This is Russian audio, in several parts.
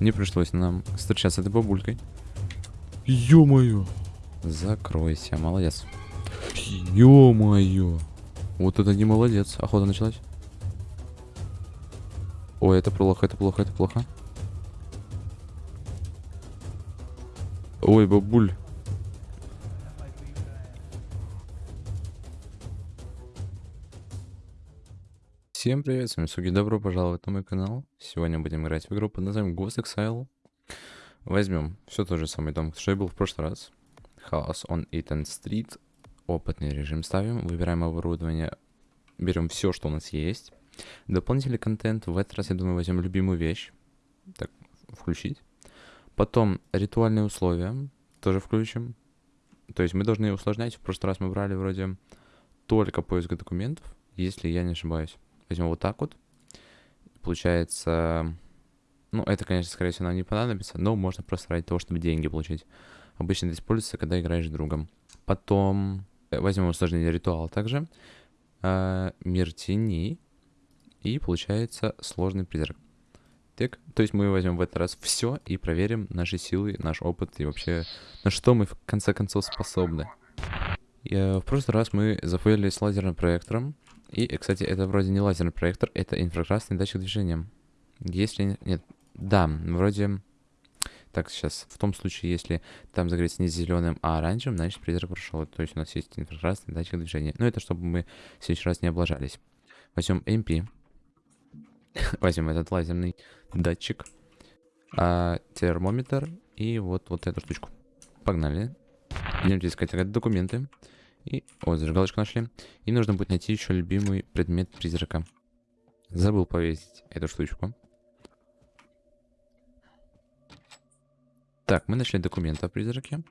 Не пришлось нам встречаться с этой бабулькой. Ё-моё. Закройся, молодец. Ё-моё. Вот это не молодец. Охота началась. Ой, это плохо, это плохо, это плохо. Ой, бабуль. Всем привет, с вами Суги, добро пожаловать на мой канал. Сегодня будем играть в игру под названием Ghost Exile. Возьмем все тот же самый дом, что и был в прошлый раз. House on Eaton Street. Опытный режим ставим, выбираем оборудование, берем все, что у нас есть. Дополнительный контент, в этот раз, я думаю, возьмем любимую вещь. Так, включить. Потом ритуальные условия, тоже включим. То есть мы должны усложнять. В прошлый раз мы брали вроде только поиск документов, если я не ошибаюсь. Возьмем вот так вот. Получается... Ну, это, конечно, скорее всего, нам не понадобится, но можно просто ради того, чтобы деньги получить. Обычно это используется, когда играешь с другом. Потом э, возьмем усложнение ритуала также. Э, мир теней. И получается сложный призрак. Так, то есть мы возьмем в этот раз все и проверим наши силы, наш опыт и вообще на что мы в конце концов способны. И, э, в прошлый раз мы зафейлили с лазерным проектором. И, кстати, это вроде не лазерный проектор, это инфракрасный датчик движения. Если... Нет, да, вроде... Так, сейчас, в том случае, если там загореться не зеленым, а оранжевым, значит призрак прошел. То есть у нас есть инфракрасный датчик движения. Но это чтобы мы в следующий раз не облажались. Возьмем MP. Возьмем этот лазерный датчик. А, термометр и вот, вот эту штучку. Погнали. Идемте искать документы. И, о, зажигалочку нашли. И нужно будет найти еще любимый предмет призрака. Забыл повесить эту штучку. Так, мы нашли документы о призраке.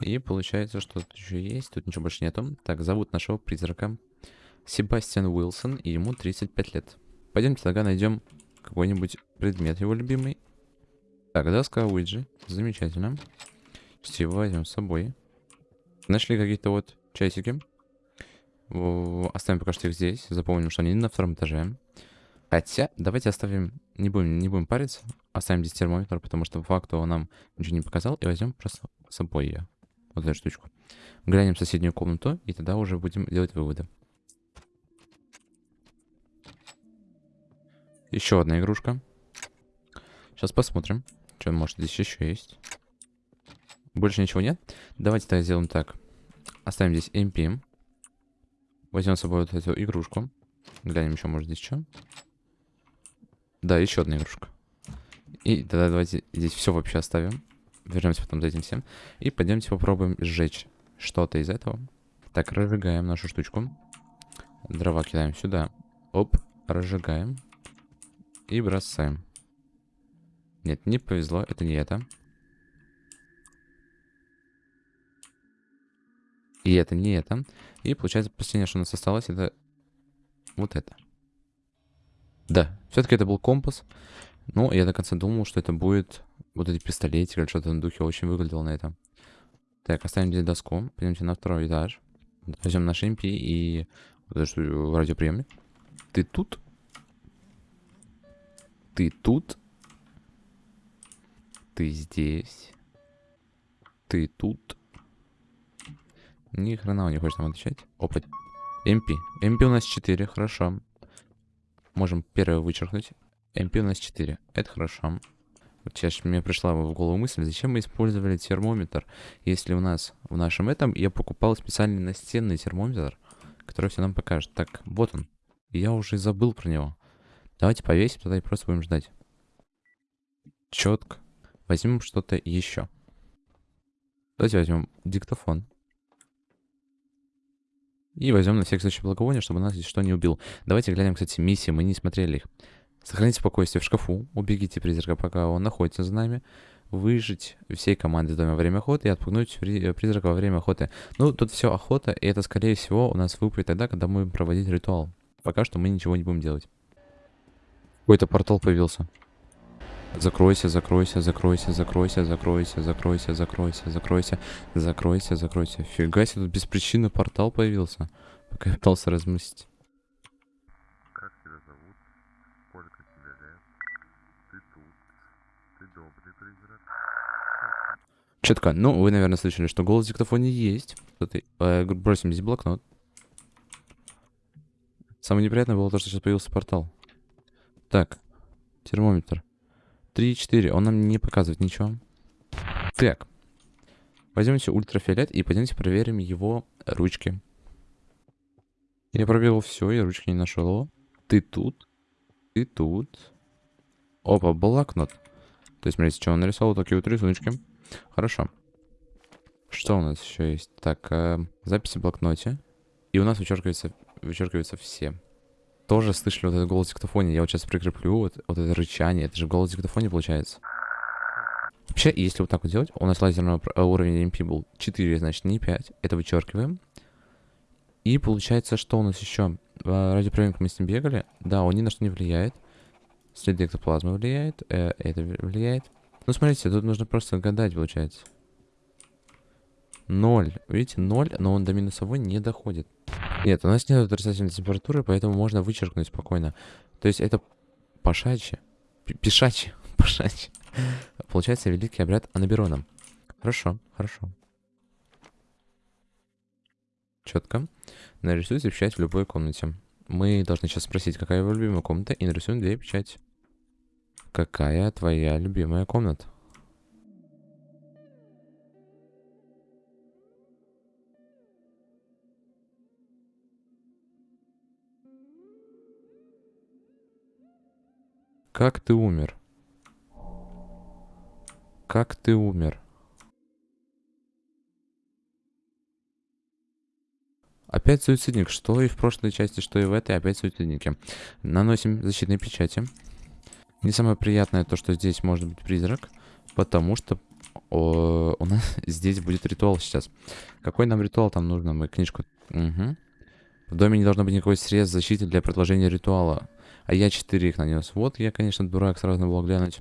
И получается, что тут еще есть. Тут ничего больше нету. Так, зовут нашего призрака Себастьян Уилсон, и ему 35 лет. Пойдемте тогда найдем какой-нибудь предмет его любимый. Так, доска Уиджи. Замечательно. Все возьмем с собой. Нашли какие-то вот часики. Оставим пока что их здесь. Запомним, что они на втором этаже. Хотя, давайте оставим... Не будем, не будем париться. Оставим здесь термометр, потому что по факту он нам ничего не показал. И возьмем просто с собой ее. Вот эту штучку. Глянем в соседнюю комнату, и тогда уже будем делать выводы. Еще одна игрушка. Сейчас посмотрим, что может здесь еще есть. Больше ничего нет? Давайте тогда сделаем так. Оставим здесь MP. Возьмем с собой вот эту игрушку. Глянем еще, может, здесь что. Да, еще одна игрушка. И тогда давайте здесь все вообще оставим. Вернемся потом за этим всем. И пойдемте попробуем сжечь что-то из этого. Так, разжигаем нашу штучку. Дрова кидаем сюда. Оп, разжигаем. И бросаем. Нет, не повезло, это не это. И это не это. И получается, последнее, что у нас осталось, это вот это. Да, все-таки это был компас. Но я до конца думал, что это будет вот эти пистолетики или что-то на духе. Очень выглядело на это. Так, оставим здесь доску. Пойдемте на второй этаж. Возьмем наш MP и вот радиоприемник. Ты тут? Ты тут? Ты здесь? Ты тут? Ни хрена он не хочет нам отвечать. Опа. MP. MP у нас 4, хорошо. Можем первое вычеркнуть. MP у нас 4. Это хорошо. Вот сейчас мне пришла в голову мысль, зачем мы использовали термометр, если у нас в нашем этом я покупал специальный настенный термометр, который все нам покажет. Так, вот он. Я уже забыл про него. Давайте повесим тогда и просто будем ждать. Четко. Возьмем что-то еще. Давайте возьмем диктофон. И возьмем на всякий случай благовоние, чтобы нас здесь что не убил. Давайте глянем, кстати, миссии, мы не смотрели их. Сохраните спокойствие в шкафу, убегите призрака, пока он находится за нами. Выжить всей команды в доме во время охоты и отпугнуть э, призрака во время охоты. Ну, тут все охота, и это, скорее всего, у нас выпадет тогда, когда мы будем проводить ритуал. Пока что мы ничего не будем делать. Какой-то портал появился. Закройся, закройся, закройся, закройся, закройся, закройся, закройся, закройся, закройся, закройся. Фига себе, тут без причины портал появился. Пока я пытался размыслить. Как тебя зовут? Сколько тебе лет? Ты тут? Четко. Ну, вы, наверное, слышали, что голос в диктофоне есть. Э, бросим здесь блокнот. Самое неприятное было то, что сейчас появился портал. Так. Термометр. 3,4. Он нам не показывает ничего. Так. Возьмемте ультрафиолет и пойдемте проверим его ручки. Я пробил все, я ручки не нашел. Ты тут. Ты тут. Опа, блокнот. То есть, смотрите, что он нарисовал, такие вот рисуночки. Хорошо. Что у нас еще есть? Так, э, записи в блокноте. И у нас вычеркиваются, вычеркиваются все. Тоже слышали вот этот голос в диктофоне. Я вот сейчас прикреплю вот, вот это рычание. Это же голос в диктофоне получается. Вообще, если вот так вот делать, у нас лазерного э, уровень MP был 4, значит не 5. Это вычеркиваем. И получается, что у нас еще? Э, Радиоприемник мы с ним бегали. Да, он ни на что не влияет. Следы эктоплазмы влияет. э, это влияет. Ну, смотрите, тут нужно просто гадать, получается. Ноль. Видите, ноль, но он до минусовой не доходит. Нет, у нас нет отрицательной температуры, поэтому можно вычеркнуть спокойно. То есть это пошачье. Пишачье. Пошачье. Получается великий обряд анаберона. Хорошо, хорошо. Четко. Нарисуйте печать в любой комнате. Мы должны сейчас спросить, какая его любимая комната, и нарисуем две печати. Какая твоя любимая комната? Как ты умер? Как ты умер? Опять суицидник. Что и в прошлой части, что и в этой, опять суицидники. Наносим защитные печати. Не самое приятное то, что здесь может быть призрак, потому что о, у нас здесь будет ритуал сейчас. Какой нам ритуал там нужно? Мы книжку... Мгм. В доме не должно быть никакой средств защиты для продолжения ритуала. А я 4 их нанес. Вот я, конечно, дурак, сразу было глянуть.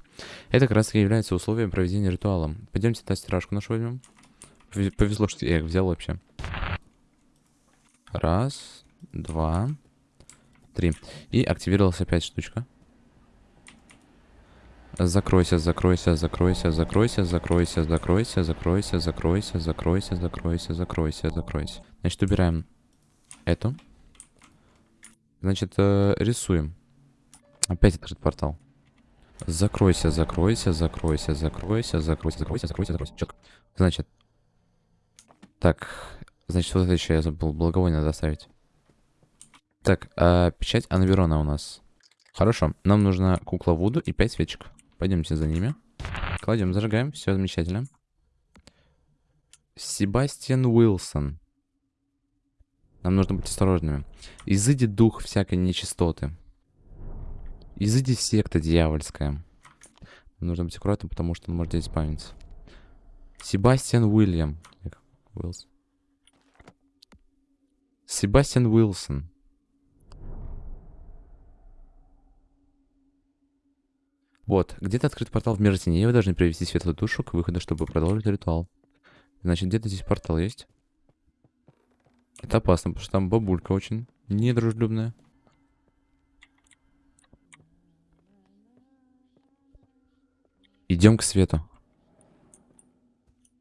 Это как раз таки является условием проведения ритуала. Пойдемте та стиражку нашу возьмем. Пов- Повезло, что я их взял вообще. Раз, два, три. И активировалась опять штучка. Закройся, закройся, закройся, закройся, закройся, закройся, закройся, закройся, закройся, закройся, закройся, закройся. Значит, убираем эту. Значит, э, рисуем. Опять открыт портал. Закройся, закройся, закройся, закройся, закройся, закройся, закройся, закройся. Четко. Значит. Так. Значит, вот это еще я забыл. Благовоние надо оставить. Так, а, печать Анверона у нас. Хорошо. Нам нужна кукла Вуду и 5 свечек. Пойдемте за ними. Кладем, зажигаем. Все замечательно. Себастьян Уилсон. Нам нужно быть осторожными. Изыди дух всякой нечистоты. Изыди секта дьявольская. Нужно быть аккуратным, потому что он может здесь спавниться. Себастьян Уильям. Уилс. Себастьян Уилсон. Вот, где-то открыт портал в мир теней. Вы должны привести светлую душу к выходу, чтобы продолжить ритуал. Значит, где-то здесь портал есть. Это опасно, потому что там бабулька очень недружелюбная. Идем к свету.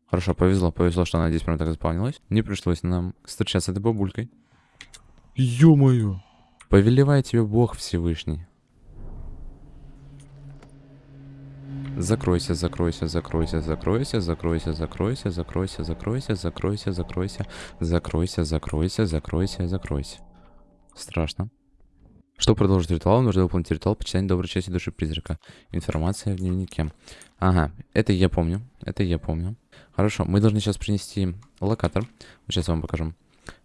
Хорошо, повезло, повезло, что она здесь прям так заполнилась. Не пришлось нам встречаться с этой бабулькой. Ё-моё. Повелевай тебе Бог Всевышний. Закройся, закройся, закройся, закройся, закройся, закройся, закройся, закройся, закройся, закройся, закройся, закройся, закройся, закройся. Страшно. Чтобы продолжить ритуал, нужно выполнить ритуал почитания доброй части души призрака. Информация в дневнике. Ага, это я помню. Это я помню. Хорошо, мы должны сейчас принести локатор. Сейчас я вам покажу.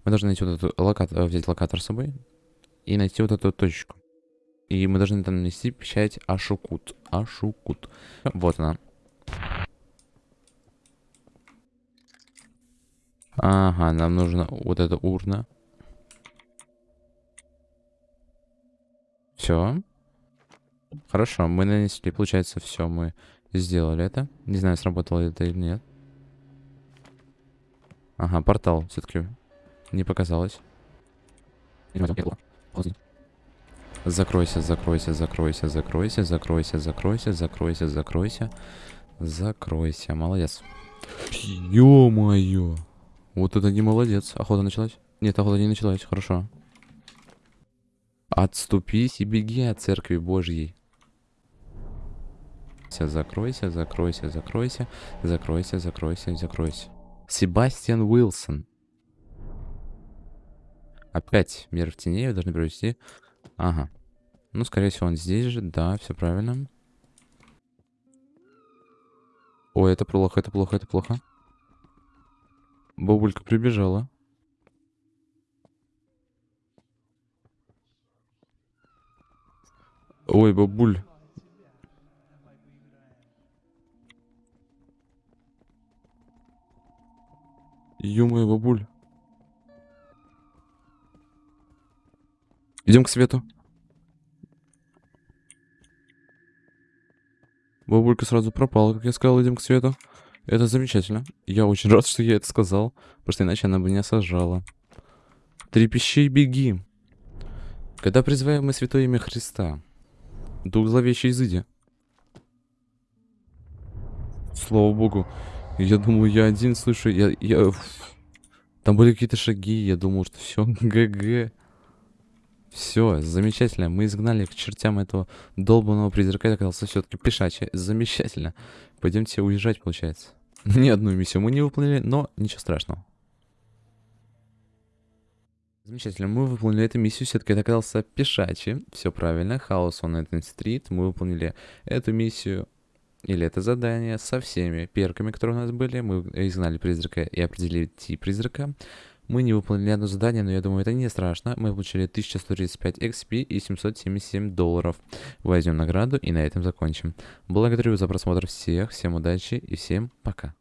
Мы должны найти вот эту локатор, взять локатор с собой и найти вот эту точку. И мы должны там нанести печать Ашукут. Ашукут. Вот она. Ага, нам нужна вот эта урна. Все. Хорошо, мы нанесли, получается, все, мы сделали это. Не знаю, сработало это или нет. Ага, портал все-таки не показалось. Закройся, закройся, закройся, закройся, закройся, закройся, закройся, закройся. Закройся. Молодец. Ё-моё. Вот это не молодец. Охота началась? Нет, охота не началась. Хорошо. Отступись и беги от церкви Божьей. Ся, Закройся, закройся, закройся, закройся, закройся, закройся. Себастьян Уилсон. Опять мир в тени вы должны провести. Ага. Ну, скорее всего, он здесь же. Да, все правильно. Ой, это плохо, это плохо, это плохо. Бабулька прибежала. Ой, бабуль. Ё-моё, бабуль. Идем к свету. Бабулька сразу пропала, как я сказал, идем к свету. Это замечательно. Я очень рад, что я это сказал, потому что иначе она бы не сажала. Трепещи и беги. Когда призываем мы святое имя Христа, дух зловещий изыди. Слава богу. Я думал, я один слышу, я... я... Там были какие-то шаги, я думал, что все, ГГ. Все, замечательно. Мы изгнали к чертям этого долбанного призрака. Это оказался все-таки пешачий. Замечательно. Пойдемте уезжать, получается. Ни одну миссию мы не выполнили, но ничего страшного. Замечательно, мы выполнили эту миссию, все-таки это оказался пешачий. Все правильно, хаос on Эттон Стрит. Мы выполнили эту миссию, или это задание со всеми перками, которые у нас были. Мы изгнали призрака и определили тип призрака. Мы не выполнили одно задание, но я думаю, это не страшно. Мы получили 1135 XP и 777 долларов. Возьмем награду и на этом закончим. Благодарю за просмотр всех, всем удачи и всем пока.